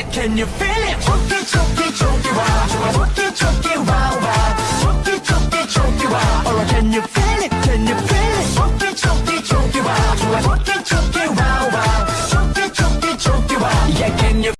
it? Can you feel it? Choke it, choke it, choke it, wow. Choke it, choke it, wow, wow. Choke it, choke it, choke it, wow. Can you feel it?